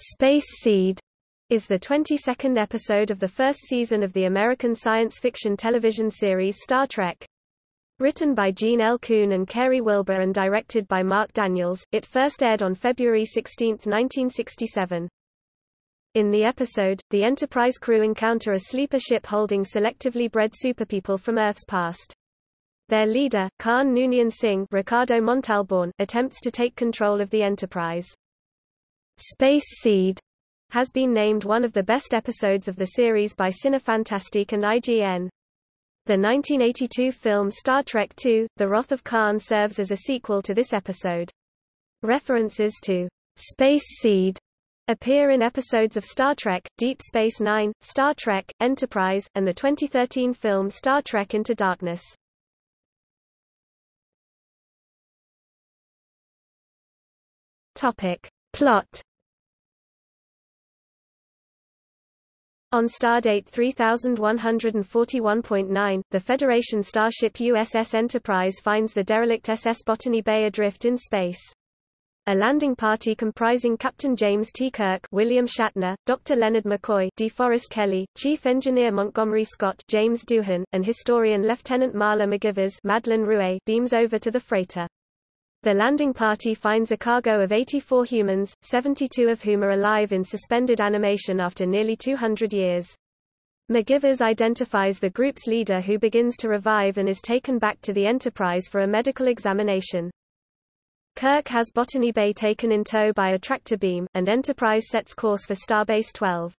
Space Seed is the 22nd episode of the first season of the American science fiction television series Star Trek. Written by Gene L. Coon and Carey Wilber and directed by Mark Daniels, it first aired on February 16, 1967. In the episode, the Enterprise crew encounter a sleeper ship holding selectively bred superpeople from Earth's past. Their leader, Khan Noonien Singh Ricardo Montalban, attempts to take control of the Enterprise. Space Seed has been named one of the best episodes of the series by Cinefantastique and IGN. The 1982 film Star Trek II, The Wrath of Khan serves as a sequel to this episode. References to Space Seed appear in episodes of Star Trek, Deep Space Nine, Star Trek, Enterprise, and the 2013 film Star Trek Into Darkness. Topic. Plot On stardate 3141.9, the Federation starship USS Enterprise finds the derelict SS Botany Bay adrift in space. A landing party comprising Captain James T. Kirk, William Shatner, Dr. Leonard McCoy, DeForest Kelley, Chief Engineer Montgomery Scott, James Doohan, and historian Lieutenant Marla McGivers, Madlyn Rhue, beams over to the freighter. The landing party finds a cargo of 84 humans, 72 of whom are alive in suspended animation after nearly 200 years. McGivers identifies the group's leader who begins to revive and is taken back to the Enterprise for a medical examination. Kirk has Botany Bay taken in tow by a tractor beam, and Enterprise sets course for Starbase 12.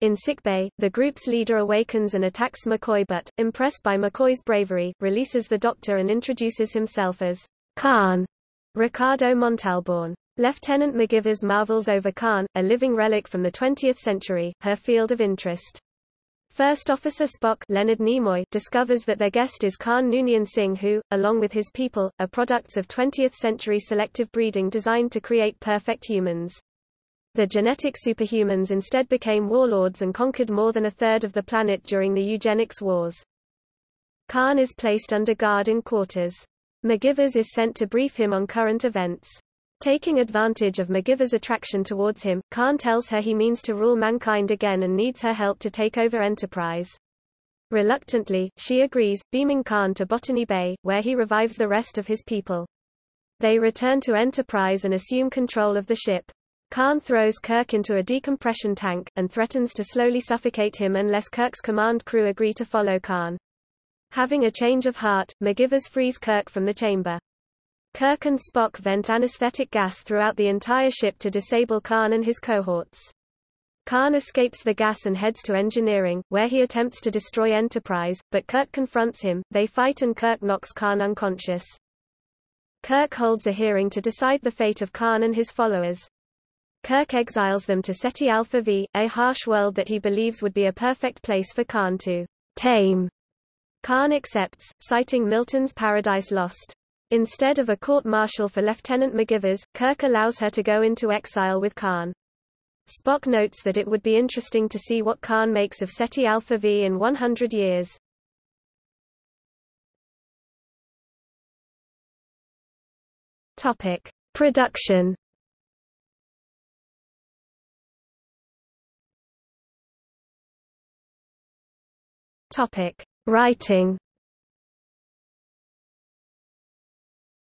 In sickbay, the group's leader awakens and attacks McCoy but, impressed by McCoy's bravery, releases the doctor and introduces himself as Khan, Ricardo Montalban. Lieutenant McGivers marvels over Khan, a living relic from the 20th century, her field of interest. First Officer Spock Leonard Nimoy discovers that their guest is Khan Noonien Singh who, along with his people, are products of 20th-century selective breeding designed to create perfect humans. The genetic superhumans instead became warlords and conquered more than a third of the planet during the eugenics wars. Khan is placed under guard in quarters. McGivers is sent to brief him on current events. Taking advantage of McGivers' attraction towards him, Khan tells her he means to rule mankind again and needs her help to take over Enterprise. Reluctantly, she agrees, beaming Khan to Botany Bay, where he revives the rest of his people. They return to Enterprise and assume control of the ship. Khan throws Kirk into a decompression tank, and threatens to slowly suffocate him unless Kirk's command crew agree to follow Khan. Having a change of heart, McGivers frees Kirk from the chamber. Kirk and Spock vent anesthetic gas throughout the entire ship to disable Khan and his cohorts. Khan escapes the gas and heads to engineering, where he attempts to destroy Enterprise, but Kirk confronts him, they fight and Kirk knocks Khan unconscious. Kirk holds a hearing to decide the fate of Khan and his followers. Kirk exiles them to Ceti Alpha V, a harsh world that he believes would be a perfect place for Khan to tame. Khan accepts, citing Milton's Paradise Lost. Instead of a court-martial for Lieutenant McGivers, Kirk allows her to go into exile with Khan. Spock notes that it would be interesting to see what Khan makes of Ceti Alpha V in 100 years. Topic. Production Topic. Writing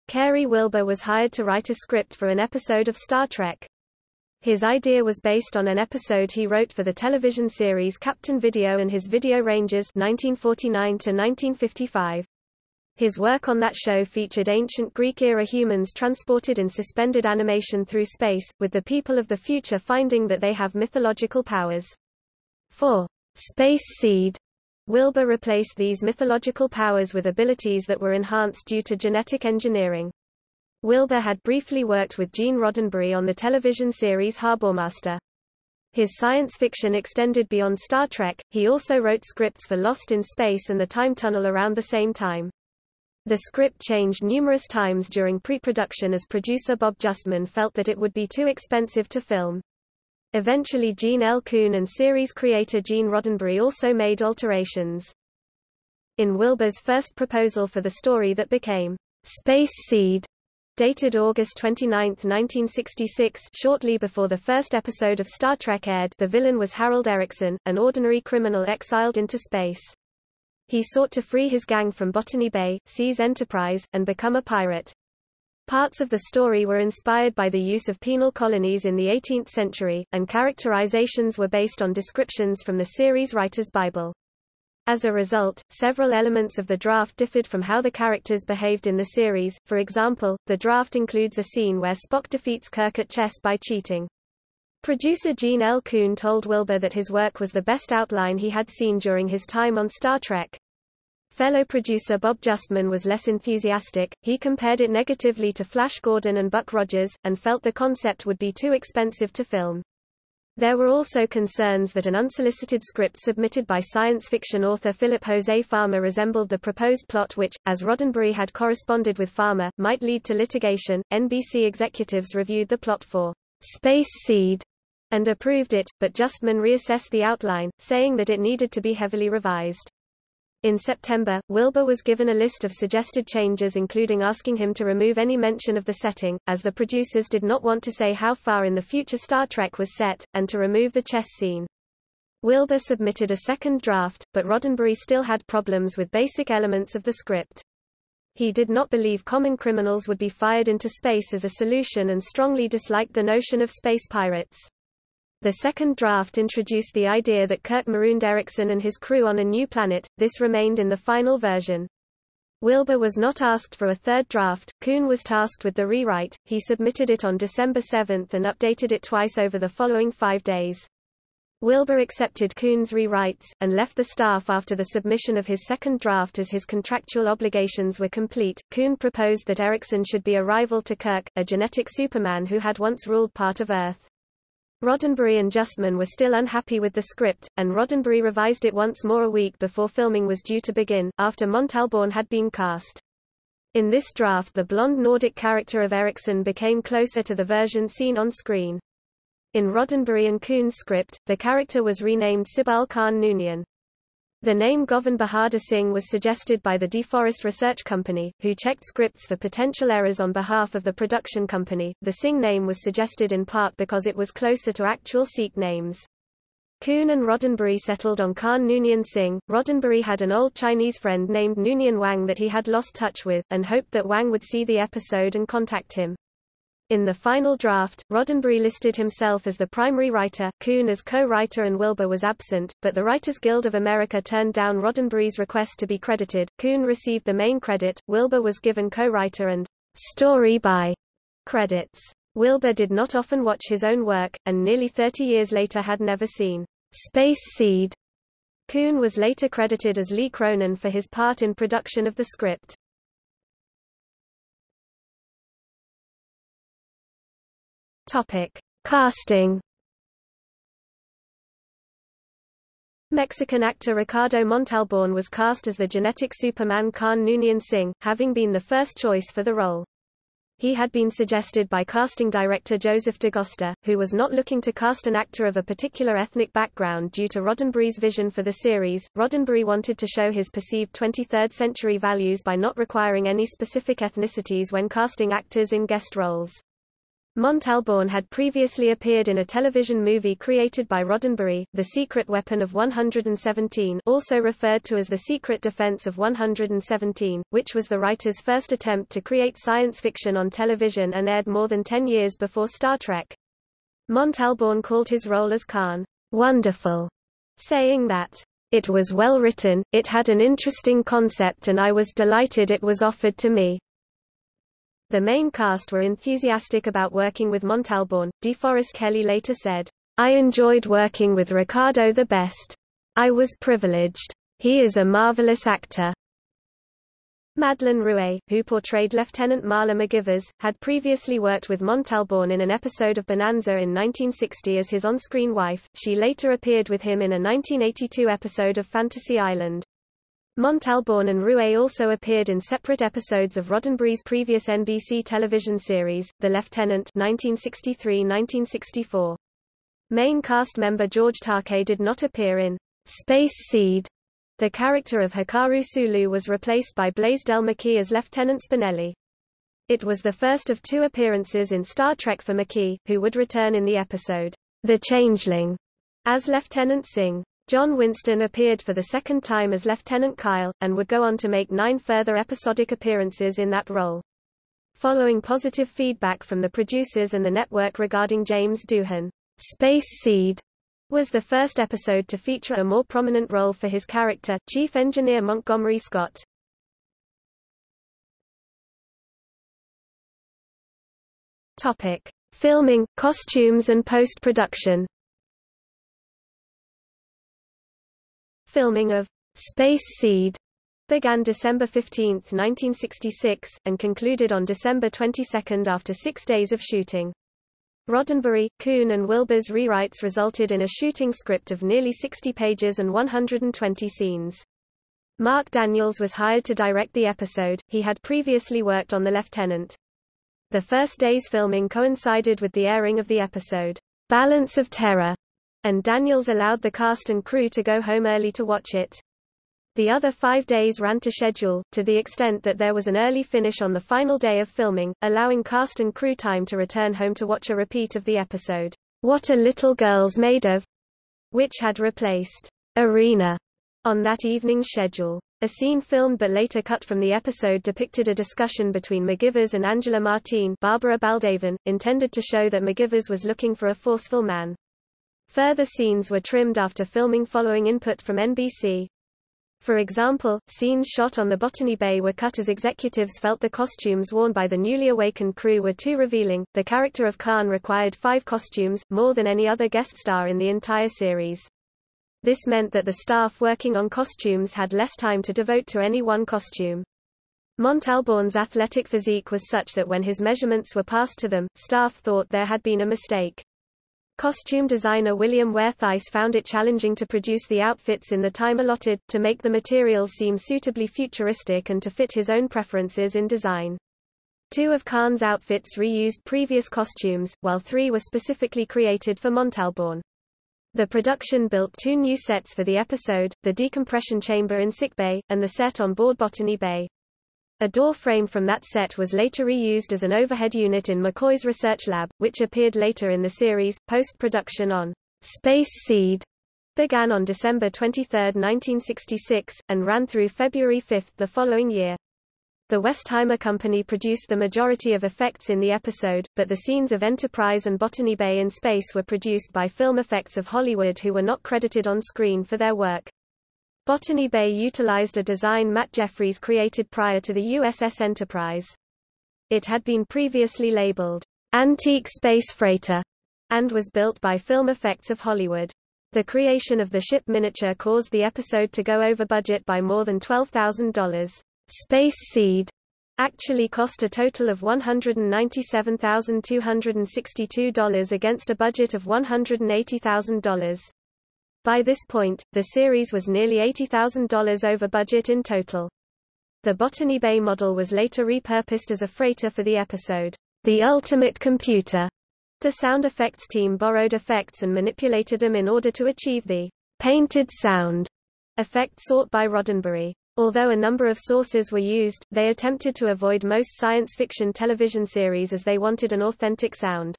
Carey Wilber was hired to write a script for an episode of Star Trek. His idea was based on an episode he wrote for the television series Captain Video and his Video Rangers 1949-1955. His work on that show featured ancient Greek-era humans transported in suspended animation through space, with the people of the future finding that they have mythological powers. For Space Seed, Wilber replaced these mythological powers with abilities that were enhanced due to genetic engineering. Wilber had briefly worked with Gene Roddenberry on the television series Harbourmaster. His science fiction extended beyond Star Trek, he also wrote scripts for Lost in Space and The Time Tunnel around the same time. The script changed numerous times during pre-production as producer Bob Justman felt that it would be too expensive to film. Eventually Gene L. Coon and series creator Gene Roddenberry also made alterations. In Wilber's first proposal for the story that became Space Seed, Dated August 29, 1966 shortly before the first episode of Star Trek aired the villain was Harold Erickson, an ordinary criminal exiled into space. He sought to free his gang from Botany Bay, seize Enterprise, and become a pirate. Parts of the story were inspired by the use of penal colonies in the 18th century, and characterizations were based on descriptions from the series writer's Bible. As a result, several elements of the draft differed from how the characters behaved in the series, for example, the draft includes a scene where Spock defeats Kirk at chess by cheating. Producer Gene L. Coon told Wilber that his work was the best outline he had seen during his time on Star Trek. Fellow producer Bob Justman was less enthusiastic, he compared it negatively to Flash Gordon and Buck Rogers, and felt the concept would be too expensive to film. There were also concerns that an unsolicited script submitted by science fiction author Philip Jose Farmer resembled the proposed plot which, as Roddenberry had corresponded with Farmer, might lead to litigation. NBC executives reviewed the plot for Space Seed and approved it, but Justman reassessed the outline, saying that it needed to be heavily revised. In September, Wilber was given a list of suggested changes including asking him to remove any mention of the setting, as the producers did not want to say how far in the future Star Trek was set, and to remove the chess scene. Wilber submitted a second draft, but Roddenberry still had problems with basic elements of the script. He did not believe common criminals would be fired into space as a solution and strongly disliked the notion of space pirates. The second draft introduced the idea that Kirk marooned Erickson and his crew on a new planet, this remained in the final version. Wilber was not asked for a third draft, Coon was tasked with the rewrite, he submitted it on December 7 and updated it twice over the following five days. Wilber accepted Coon's rewrites, and left the staff after the submission of his second draft as his contractual obligations were complete. Coon proposed that Erickson should be a rival to Kirk, a genetic Superman who had once ruled part of Earth. Roddenberry and Justman were still unhappy with the script, and Roddenberry revised it once more a week before filming was due to begin, after Montalban had been cast. In this draft the blonde Nordic character of Erickson became closer to the version seen on screen. In Roddenberry and Coon's script, the character was renamed Sibal Khan Noonien. The name Govind Bahadur Singh was suggested by the DeForest Research Company, who checked scripts for potential errors on behalf of the production company. The Singh name was suggested in part because it was closer to actual Sikh names. Coon and Roddenberry settled on Khan Noonien Singh. Roddenberry had an old Chinese friend named Noonien Wang that he had lost touch with, and hoped that Wang would see the episode and contact him. In the final draft, Roddenberry listed himself as the primary writer, Coon as co-writer and Wilber was absent, but the Writers Guild of America turned down Roddenberry's request to be credited. Coon received the main credit, Wilber was given co-writer and story by credits. Wilber did not often watch his own work, and nearly 30 years later had never seen Space Seed. Coon was later credited as Lee Cronin for his part in production of the script. Topic: Casting. Mexican actor Ricardo Montalban was cast as the genetic Superman Khan Noonien Singh, having been the first choice for the role. He had been suggested by casting director Joseph D'Agosta, who was not looking to cast an actor of a particular ethnic background due to Roddenberry's vision for the series. Roddenberry wanted to show his perceived 23rd century values by not requiring any specific ethnicities when casting actors in guest roles. Montalban had previously appeared in a television movie created by Roddenberry, The Secret Weapon of 117 also referred to as The Secret Defense of 117, which was the writer's first attempt to create science fiction on television and aired more than ten years before Star Trek. Montalban called his role as Khan, wonderful, saying that, it was well written, it had an interesting concept and I was delighted it was offered to me. The main cast were enthusiastic about working with Montalban. DeForest Kelly later said, I enjoyed working with Ricardo the best. I was privileged. He is a marvelous actor. Madlyn Rhue, who portrayed Lieutenant Marla McGivers, had previously worked with Montalban in an episode of Bonanza in 1960 as his on-screen wife. She later appeared with him in a 1982 episode of Fantasy Island. Montalban and Rhue also appeared in separate episodes of Roddenberry's previous NBC television series, The Lieutenant 1963-1964. Main cast member George Takei did not appear in Space Seed. The character of Hikaru Sulu was replaced by Blaisdell Makee as Lieutenant Spinelli. It was the first of two appearances in Star Trek for Makee, who would return in the episode, The Changeling, as Lieutenant Singh. John Winston appeared for the second time as Lieutenant Kyle, and would go on to make nine further episodic appearances in that role. Following positive feedback from the producers and the network regarding James Doohan, Space Seed was the first episode to feature a more prominent role for his character, Chief Engineer Montgomery Scott. Topic: Filming, costumes and post-production. Filming of Space Seed began December 15, 1966, and concluded on December 22 after six days of shooting. Roddenberry, Coon and Wilber's rewrites resulted in a shooting script of nearly 60 pages and 120 scenes. Mark Daniels was hired to direct the episode, he had previously worked on The Lieutenant. The first day's filming coincided with the airing of the episode, Balance of Terror, and Daniels allowed the cast and crew to go home early to watch it. The other five days ran to schedule, to the extent that there was an early finish on the final day of filming, allowing cast and crew time to return home to watch a repeat of the episode, What a Little Girl's Made Of, which had replaced Arena on that evening's schedule. A scene filmed but later cut from the episode depicted a discussion between McGivers and Angela Martine Barbara Baldavin, intended to show that McGivers was looking for a forceful man. Further scenes were trimmed after filming following input from NBC. For example, scenes shot on the Botany Bay were cut as executives felt the costumes worn by the newly awakened crew were too revealing. The character of Khan required five costumes, more than any other guest star in the entire series. This meant that the staff working on costumes had less time to devote to any one costume. Montalban's athletic physique was such that when his measurements were passed to them, staff thought there had been a mistake. Costume designer William Ware Theiss found it challenging to produce the outfits in the time allotted, to make the materials seem suitably futuristic and to fit his own preferences in design. Two of Khan's outfits reused previous costumes, while three were specifically created for Montalban. The production built two new sets for the episode, the decompression chamber in sickbay, and the set on board Botany Bay. A door frame from that set was later reused as an overhead unit in McCoy's research lab, which appeared later in the series. Post-production on Space Seed began on December 23, 1966, and ran through February 5 the following year. The Westheimer Company produced the majority of effects in the episode, but the scenes of Enterprise and Botany Bay in space were produced by Film Effects of Hollywood who were not credited on screen for their work. Botany Bay utilized a design Matt Jefferies created prior to the USS Enterprise. It had been previously labeled, Antique Space Freighter, and was built by Film Effects of Hollywood. The creation of the ship miniature caused the episode to go over budget by more than $12,000. Space Seed actually cost a total of $197,262 against a budget of $180,000. By this point, the series was nearly $80,000 over budget in total. The Botany Bay model was later repurposed as a freighter for the episode, The Ultimate Computer. The sound effects team borrowed effects and manipulated them in order to achieve the painted sound effect sought by Roddenberry. Although a number of sources were used, they attempted to avoid most science fiction television series as they wanted an authentic sound.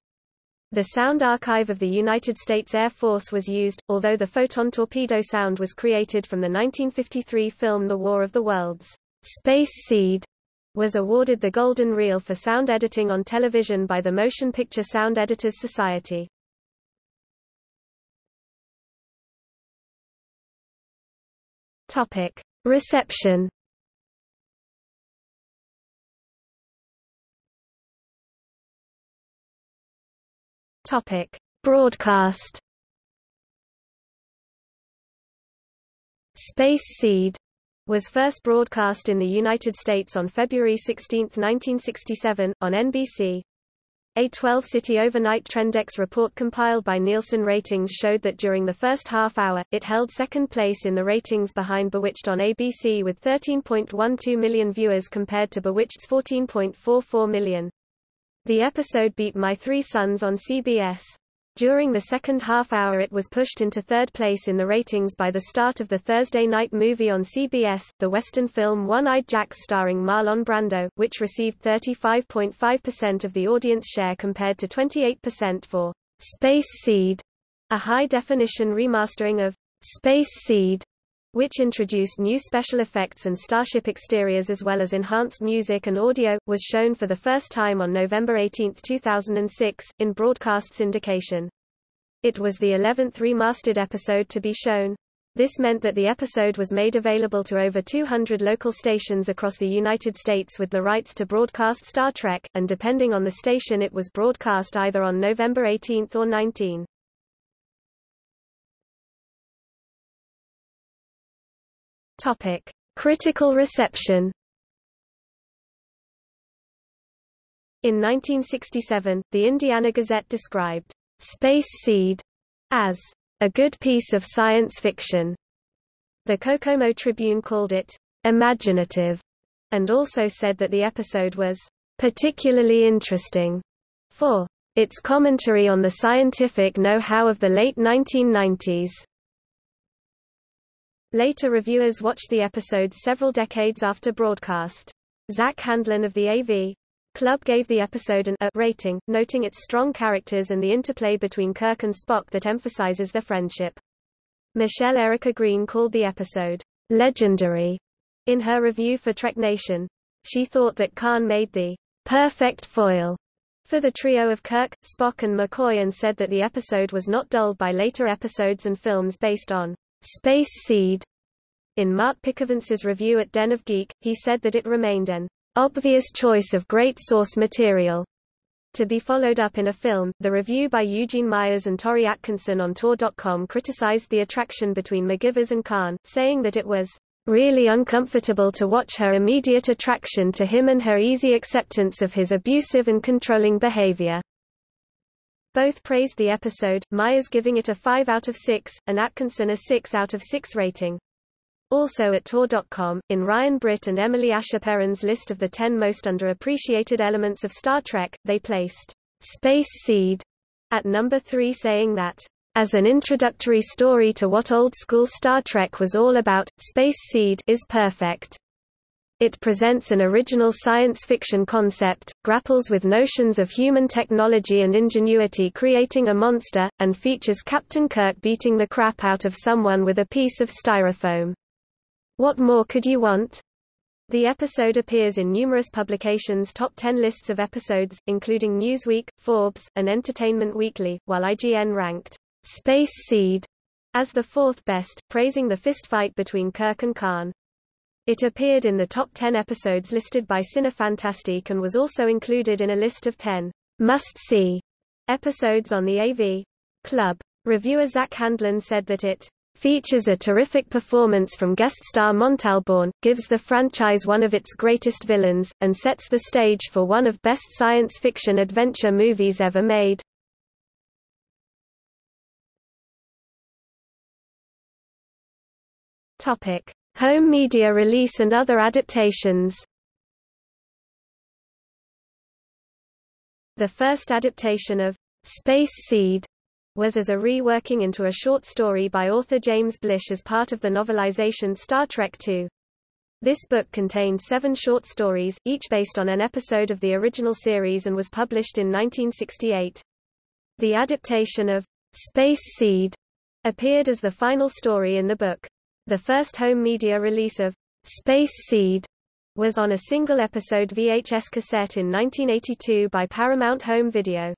The sound archive of the United States Air Force was used, although the photon torpedo sound was created from the 1953 film The War of the Worlds. Space Seed was awarded the Golden Reel for sound editing on television by the Motion Picture Sound Editors Society. Reception Topic: Broadcast. Space Seed was first broadcast in the United States on February 16, 1967, on NBC. A 12-city overnight Trendex report compiled by Nielsen Ratings showed that during the first half hour, it held second place in the ratings behind Bewitched on ABC with 13.12 million viewers compared to Bewitched's 14.44 million. The episode beat My Three Sons on CBS. During the second half hour it was pushed into third place in the ratings by the start of the Thursday night movie on CBS, the Western film One-Eyed Jacks starring Marlon Brando, which received 35.5% of the audience share compared to 28% for Space Seed, a high-definition remastering of Space Seed, which introduced new special effects and Starship exteriors as well as enhanced music and audio, was shown for the first time on November 18, 2006, in broadcast syndication. It was the 11th remastered episode to be shown. This meant that the episode was made available to over 200 local stations across the United States with the rights to broadcast Star Trek, and depending on the station it was broadcast either on November 18 or 19. Topic: Critical reception. In 1967, the Indiana Gazette described Space Seed as a good piece of science fiction. The Kokomo Tribune called it imaginative and also said that the episode was particularly interesting for its commentary on the scientific know-how of the late 1990s. Later reviewers watched the episodes several decades after broadcast. Zack Handlen of the AV Club gave the episode an A rating, noting its strong characters and the interplay between Kirk and Spock that emphasizes their friendship. Michelle Erica Green called the episode legendary in her review for Trek Nation. She thought that Khan made the perfect foil for the trio of Kirk, Spock and McCoy and said that the episode was not dulled by later episodes and films based on Space Seed. In Mark Pickavance's review at Den of Geek, he said that it remained an obvious choice of great source material to be followed up in a film. The review by Eugene Myers and Tori Atkinson on Tor.com criticized the attraction between McGivers and Khan, saying that it was really uncomfortable to watch her immediate attraction to him and her easy acceptance of his abusive and controlling behavior. Both praised the episode, Myers giving it a 5 out of 6, and Atkinson a 6 out of 6 rating. Also at Tor.com, in Ryan Britt and Emily Asher Perrin's list of the 10 most underappreciated elements of Star Trek, they placed Space Seed at number 3 saying that, as an introductory story to what old-school Star Trek was all about, Space Seed is perfect. It presents an original science fiction concept, grapples with notions of human technology and ingenuity creating a monster, and features Captain Kirk beating the crap out of someone with a piece of styrofoam. What more could you want? The episode appears in numerous publications' top 10 lists of episodes, including Newsweek, Forbes, and Entertainment Weekly, while IGN ranked Space Seed as the fourth best, praising the fistfight between Kirk and Khan. It appeared in the top 10 episodes listed by Cinefantastique and was also included in a list of 10 must-see episodes on the AV Club. Reviewer Zack Handlen said that it features a terrific performance from guest star Montalban, gives the franchise one of its greatest villains, and sets the stage for one of best science fiction adventure movies ever made. Topic: Home media release and other adaptations The first adaptation of Space Seed was as a reworking into a short story by author James Blish as part of the novelization Star Trek II. This book contained seven short stories, each based on an episode of the original series and was published in 1968. The adaptation of Space Seed appeared as the final story in the book. The first home media release of Space Seed was on a single-episode VHS cassette in 1982 by Paramount Home Video.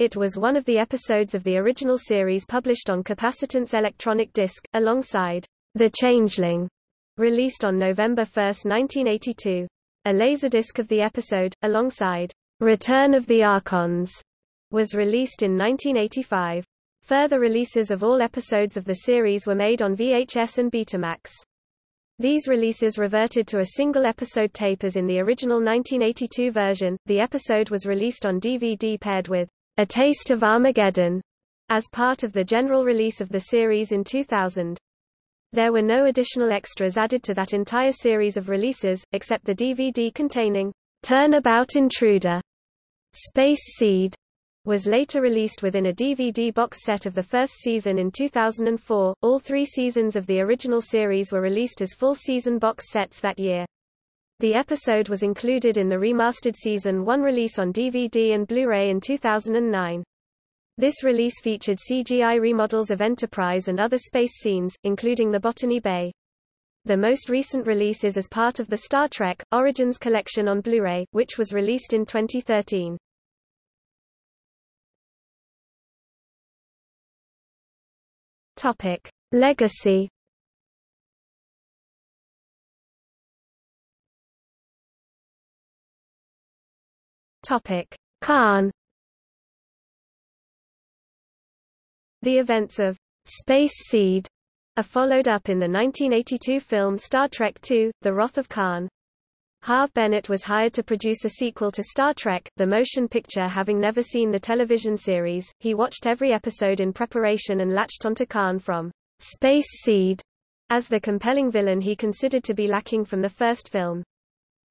It was one of the episodes of the original series published on capacitance electronic disc, alongside The Changeling, released on November 1, 1982. A laserdisc of the episode, alongside Return of the Archons, was released in 1985. Further releases of all episodes of the series were made on VHS and Betamax. These releases reverted to a single episode tape as in the original 1982 version. The episode was released on DVD paired with A Taste of Armageddon as part of the general release of the series in 2000. There were no additional extras added to that entire series of releases, except the DVD containing Turnabout Intruder, Space Seed, was later released within a DVD box set of the first season in 2004. All three seasons of the original series were released as full season box sets that year. The episode was included in the remastered Season 1 release on DVD and Blu-ray in 2009. This release featured CGI remodels of Enterprise and other space scenes, including the Botany Bay. The most recent release is as part of the Star Trek Origins collection on Blu-ray, which was released in 2013. Topic: Legacy Topic: Khan The events of Space Seed are followed up in the 1982 film Star Trek II, The Wrath of Khan. Harve Bennett was hired to produce a sequel to Star Trek, the motion picture having never seen the television series, he watched every episode in preparation and latched onto Khan from Space Seed as the compelling villain he considered to be lacking from the first film.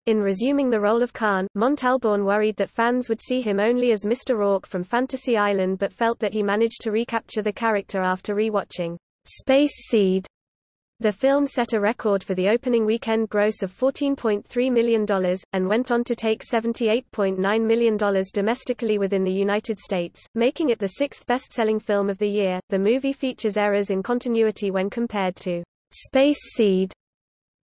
In resuming the role of Khan, Montalban worried that fans would see him only as Mr. Rourke from Fantasy Island but felt that he managed to recapture the character after rewatching Space Seed. The film set a record for the opening weekend gross of $14.3 million, and went on to take $78.9 million domestically within the United States, making it the sixth best-selling film of the year. The movie features errors in continuity when compared to Space Seed,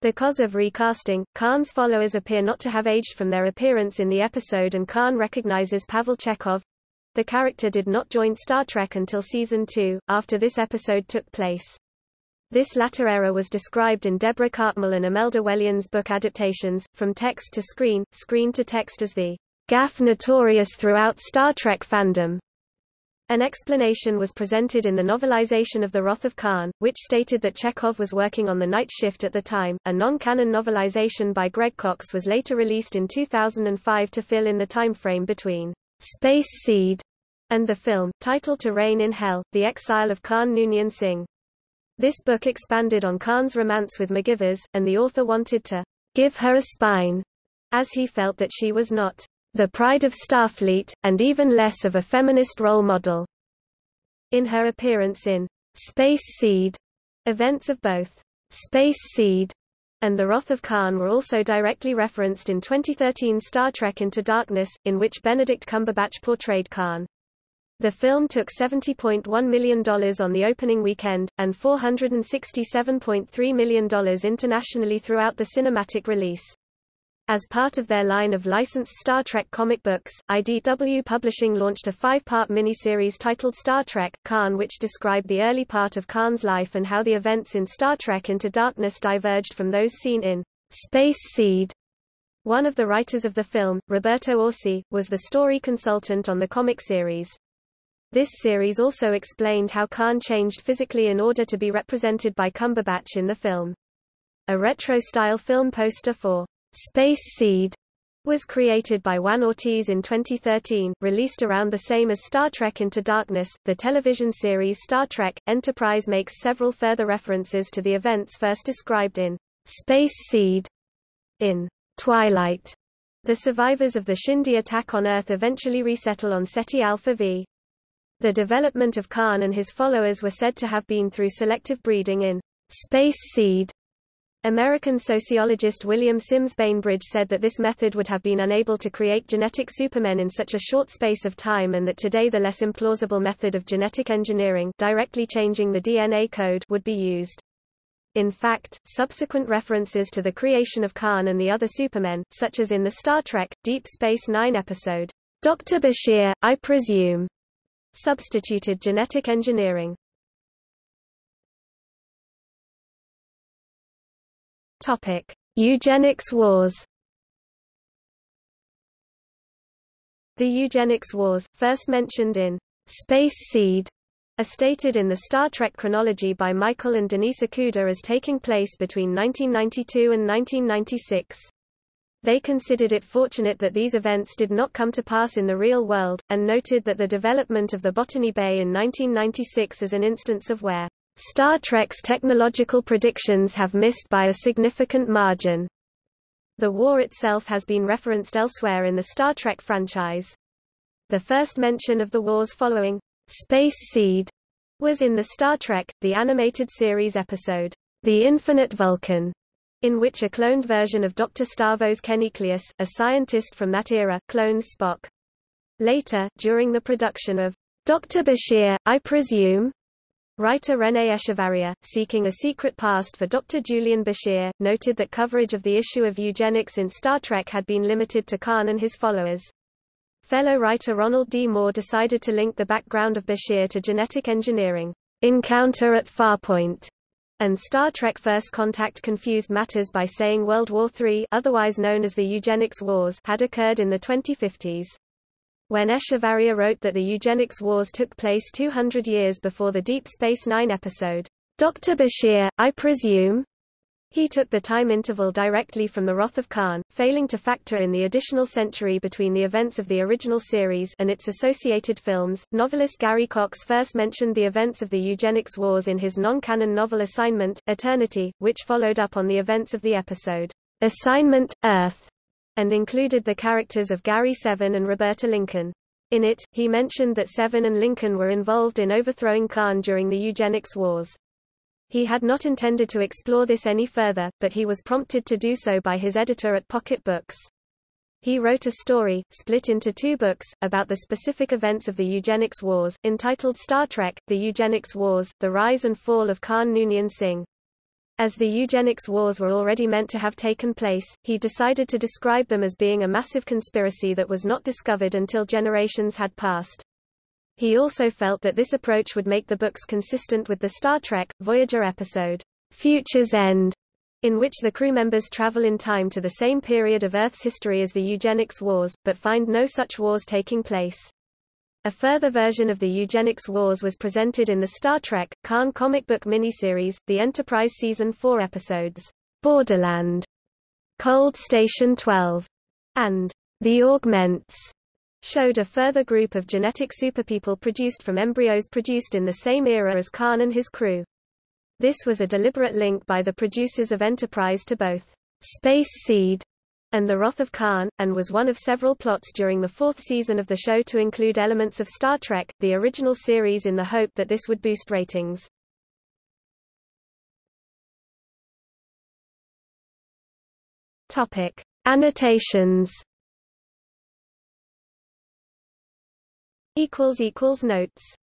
because of recasting, Khan's followers appear not to have aged from their appearance in the episode and Khan recognizes Pavel Chekov. The character did not join Star Trek until season 2, after this episode took place. This latter era was described in Deborah Cartmel and Imelda Whelehan's book adaptations, From Text to Screen, Screen to Text as the gaffe notorious throughout Star Trek fandom. An explanation was presented in the novelization of The Wrath of Khan, which stated that Chekov was working on the night shift at the time. A non-canon novelization by Greg Cox was later released in 2005 to fill in the time frame between Space Seed and the film, titled To Reign in Hell, The Exile of Khan Noonien Singh. This book expanded on Khan's romance with McGivers, and the author wanted to give her a spine, as he felt that she was not the pride of Starfleet, and even less of a feminist role model. In her appearance in Space Seed, events of both Space Seed and The Wrath of Khan were also directly referenced in 2013 Star Trek Into Darkness, in which Benedict Cumberbatch portrayed Khan. The film took $70.1 million on the opening weekend, and $467.3 million internationally throughout the cinematic release. As part of their line of licensed Star Trek comic books, IDW Publishing launched a five-part miniseries titled Star Trek, Khan which described the early part of Khan's life and how the events in Star Trek Into Darkness diverged from those seen in Space Seed. One of the writers of the film, Roberto Orci, was the story consultant on the comic series. This series also explained how Khan changed physically in order to be represented by Cumberbatch in the film. A retro-style film poster for Space Seed was created by Juan Ortiz in 2013, released around the same as Star Trek Into Darkness. The television series Star Trek Enterprise makes several further references to the events first described in Space Seed. In Twilight, the survivors of the Xindi attack on Earth eventually resettle on Ceti Alpha V. The development of Khan and his followers were said to have been through selective breeding in Space Seed. American sociologist William Sims Bainbridge said that this method would have been unable to create genetic supermen in such a short space of time and that today the less implausible method of genetic engineering directly changing the DNA code would be used. In fact, subsequent references to the creation of Khan and the other supermen, such as in the Star Trek, Deep Space Nine episode, Dr. Bashir, I presume, substituted genetic engineering. Topic: Eugenics wars. The eugenics wars, first mentioned in Space Seed, are stated in the Star Trek chronology by Michael and Denise Okuda as taking place between 1992 and 1996. They considered it fortunate that these events did not come to pass in the real world, and noted that the development of the Botany Bay in 1996 is an instance of where Star Trek's technological predictions have missed by a significant margin. The war itself has been referenced elsewhere in the Star Trek franchise. The first mention of the wars following Space Seed was in the Star Trek, the animated series episode, The Infinite Vulcan, in which a cloned version of Dr. Stavos Keniclius, a scientist from that era, clones Spock. Later, during the production of Dr. Bashir, I presume, Writer René Echevarria, seeking a secret past for Dr. Julian Bashir, noted that coverage of the issue of eugenics in Star Trek had been limited to Khan and his followers. Fellow writer Ronald D. Moore decided to link the background of Bashir to genetic engineering, Encounter at Farpoint, and Star Trek First Contact confused matters by saying World War III otherwise known as the Eugenics Wars had occurred in the 2050s. When Echevarria wrote that the eugenics wars took place 200 years before the Deep Space Nine episode, Dr. Bashir, I presume, he took the time interval directly from the Wrath of Khan, failing to factor in the additional century between the events of the original series and its associated films. Novelist Gary Cox first mentioned the events of the eugenics wars in his non-canon novel Assignment, Eternity, which followed up on the events of the episode, Assignment, Earth, and included the characters of Gary Seven and Roberta Lincoln. In it, he mentioned that Seven and Lincoln were involved in overthrowing Khan during the eugenics wars. He had not intended to explore this any further, but he was prompted to do so by his editor at Pocket Books. He wrote a story, split into two books, about the specific events of the eugenics wars, entitled Star Trek, The Eugenics Wars, The Rise and Fall of Khan Noonien Singh. As the eugenics wars were already meant to have taken place, he decided to describe them as being a massive conspiracy that was not discovered until generations had passed. He also felt that this approach would make the books consistent with the Star Trek, Voyager episode, Future's End, in which the crew members travel in time to the same period of Earth's history as the eugenics wars, but find no such wars taking place. A further version of the eugenics wars was presented in the Star Trek, Khan comic book miniseries, the Enterprise Season 4 episodes, Borderland, Cold Station 12, and The Augments showed a further group of genetic superpeople produced from embryos produced in the same era as Khan and his crew. This was a deliberate link by the producers of Enterprise to both Space Seed and The Wrath of Khan, and was one of several plots during the fourth season of the show to include elements of Star Trek, the original series in the hope that this would boost ratings. Topic. Annotations Notes